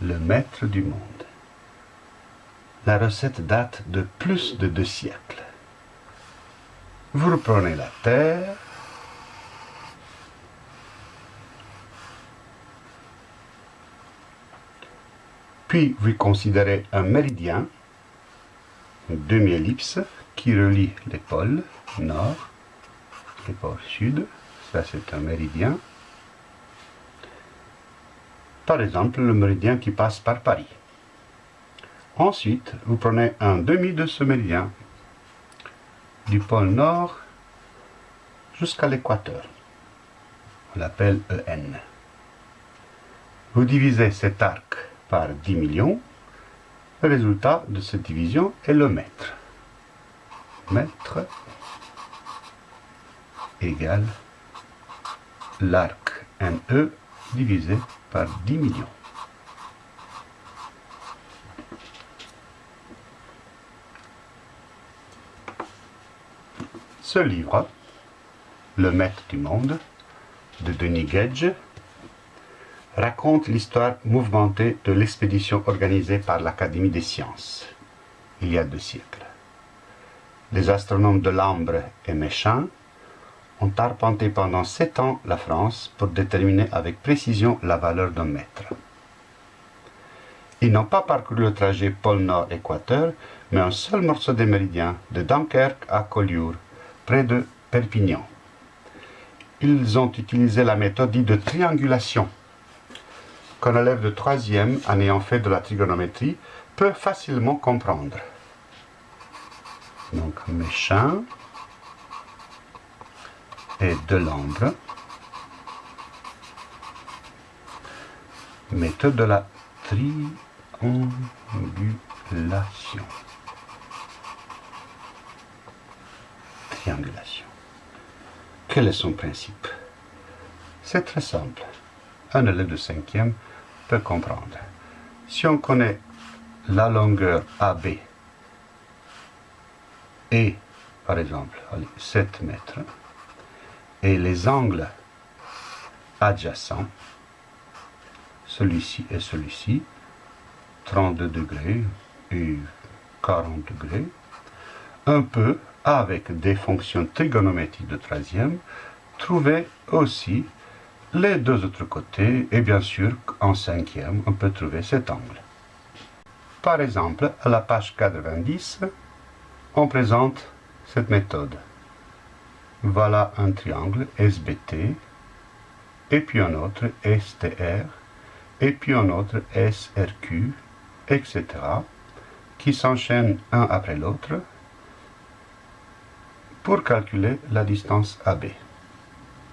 Le maître du monde. La recette date de plus de deux siècles. Vous reprenez la terre, puis vous considérez un méridien, une demi-ellipse, qui relie les pôles nord et pôles sud. Ça, c'est un méridien. Par exemple, le méridien qui passe par Paris. Ensuite, vous prenez un demi de ce méridien du pôle nord jusqu'à l'équateur. On l'appelle EN. Vous divisez cet arc par 10 millions. Le résultat de cette division est le mètre. Mètre égale l'arc NE divisé par 10 millions. Ce livre, Le Maître du Monde, de Denis Gage, raconte l'histoire mouvementée de l'expédition organisée par l'Académie des sciences, il y a deux siècles. Les astronomes de Lambre et Méchain ont arpenté pendant sept ans la France pour déterminer avec précision la valeur d'un mètre. Ils n'ont pas parcouru le trajet pôle Nord-Équateur, mais un seul morceau des méridiens, de Dunkerque à Collioure, près de Perpignan. Ils ont utilisé la méthode dite de triangulation, qu'un élève de troisième, en ayant fait de la trigonométrie, peut facilement comprendre. Donc, Méchain et Delambre. Méthode de la triangulation. triangulation. Quel est son principe? C'est très simple. Un élève de cinquième peut comprendre. Si on connaît la longueur AB et, par exemple, 7 mètres, et les angles adjacents, celui-ci et celui-ci, 32 degrés et 40 degrés, un peu avec des fonctions trigonométriques de troisième, trouver aussi les deux autres côtés, et bien sûr, en cinquième, on peut trouver cet angle. Par exemple, à la page 90, on présente cette méthode. Voilà un triangle SBT, et puis un autre STR, et puis un autre SRQ, etc., qui s'enchaînent un après l'autre, pour calculer la distance AB.